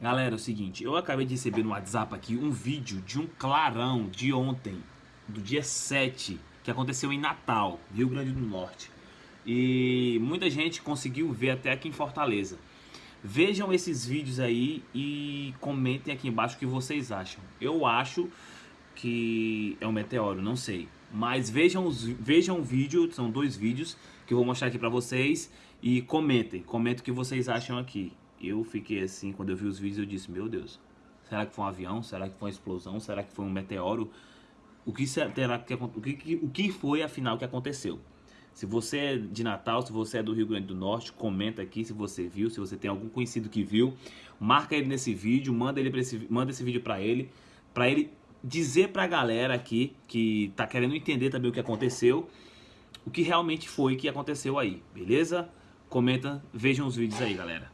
Galera, é o seguinte, eu acabei de receber no WhatsApp aqui um vídeo de um clarão de ontem, do dia 7, que aconteceu em Natal, Rio Grande do Norte. E muita gente conseguiu ver até aqui em Fortaleza. Vejam esses vídeos aí e comentem aqui embaixo o que vocês acham. Eu acho que é um meteoro, não sei. Mas vejam, os, vejam o vídeo, são dois vídeos que eu vou mostrar aqui pra vocês. E comentem, comentem o que vocês acham aqui eu fiquei assim, quando eu vi os vídeos, eu disse, meu Deus, será que foi um avião? Será que foi uma explosão? Será que foi um meteoro? O que, será que, o que, o que foi, afinal, que aconteceu? Se você é de Natal, se você é do Rio Grande do Norte, comenta aqui se você viu, se você tem algum conhecido que viu. Marca ele nesse vídeo, manda, ele esse, manda esse vídeo para ele, para ele dizer pra galera aqui que tá querendo entender também o que aconteceu, o que realmente foi que aconteceu aí, beleza? Comenta, vejam os vídeos aí, galera.